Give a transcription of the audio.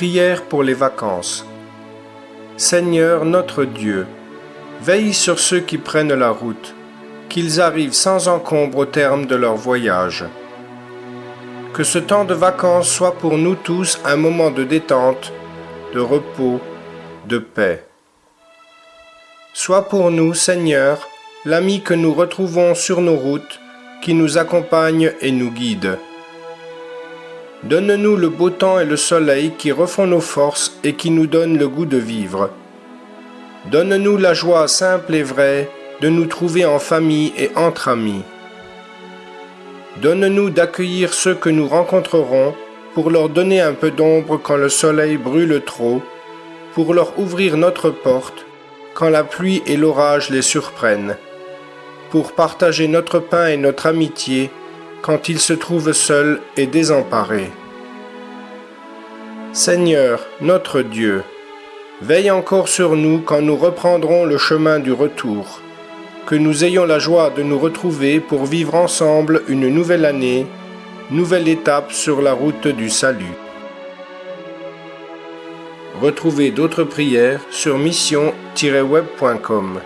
Prière pour les vacances. Seigneur notre Dieu, veille sur ceux qui prennent la route, qu'ils arrivent sans encombre au terme de leur voyage. Que ce temps de vacances soit pour nous tous un moment de détente, de repos, de paix. Sois pour nous, Seigneur, l'ami que nous retrouvons sur nos routes, qui nous accompagne et nous guide. Donne-nous le beau temps et le soleil qui refont nos forces et qui nous donnent le goût de vivre. Donne-nous la joie simple et vraie de nous trouver en famille et entre amis. Donne-nous d'accueillir ceux que nous rencontrerons pour leur donner un peu d'ombre quand le soleil brûle trop, pour leur ouvrir notre porte quand la pluie et l'orage les surprennent, pour partager notre pain et notre amitié quand ils se trouvent seuls et désemparés. Seigneur, notre Dieu, veille encore sur nous quand nous reprendrons le chemin du retour, que nous ayons la joie de nous retrouver pour vivre ensemble une nouvelle année, nouvelle étape sur la route du salut. Retrouvez d'autres prières sur mission-web.com.